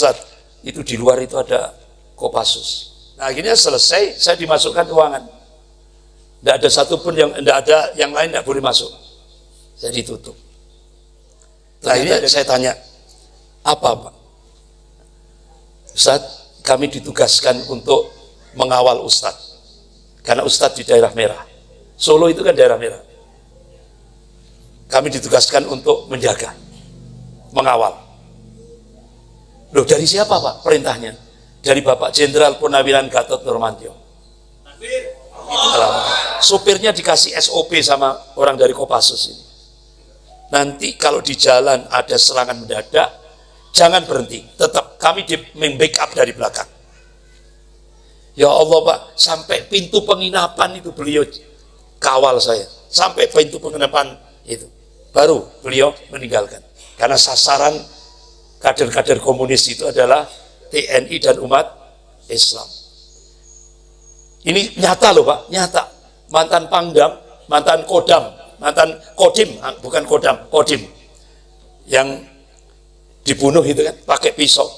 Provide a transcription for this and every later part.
Ustaz, itu di luar itu ada Kopassus. Nah akhirnya selesai, saya dimasukkan ruangan. Tidak ada satupun yang tidak ada yang lain tidak boleh masuk. Saya ditutup. Nah, akhirnya saya tanya, apa Pak? Ustaz, kami ditugaskan untuk mengawal Ustadz. Karena Ustadz di daerah merah. Solo itu kan daerah merah. Kami ditugaskan untuk menjaga, mengawal. Loh dari siapa Pak perintahnya? Dari Bapak Jenderal Purnawiran Gatot Nurmantio. Supirnya dikasih SOP sama orang dari Kopassus ini. Nanti kalau di jalan ada serangan mendadak, jangan berhenti. Tetap kami di backup dari belakang. Ya Allah Pak, sampai pintu penginapan itu beliau kawal saya. Sampai pintu penginapan itu. Baru beliau meninggalkan. Karena sasaran kader-kader komunis itu adalah TNI dan umat Islam. Ini nyata loh Pak, nyata. Mantan Pangdam, mantan Kodam, mantan Kodim, ah, bukan Kodam, Kodim. Yang dibunuh itu kan pakai pisau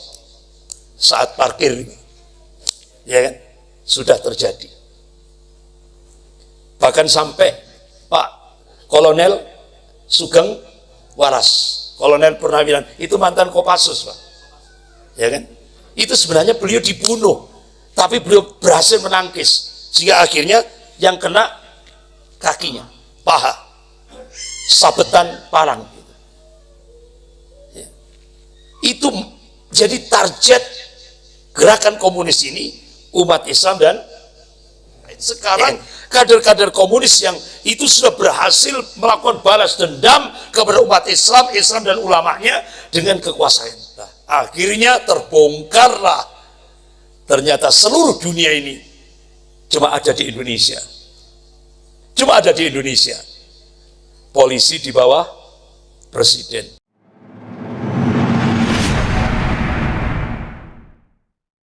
saat parkir. Ya kan? Sudah terjadi. Bahkan sampai Pak Kolonel Sugeng Waras, Kolonel Purnawiran, itu mantan Kopassus Pak. Ya kan? itu sebenarnya beliau dibunuh tapi beliau berhasil menangkis sehingga akhirnya yang kena kakinya paha sabetan parang ya. itu jadi target gerakan komunis ini umat Islam dan sekarang kader-kader komunis yang itu sudah berhasil melakukan balas dendam kepada umat Islam, Islam dan ulamanya dengan kekuasaan. Akhirnya terbongkarlah. Ternyata seluruh dunia ini cuma ada di Indonesia. Cuma ada di Indonesia. Polisi di bawah presiden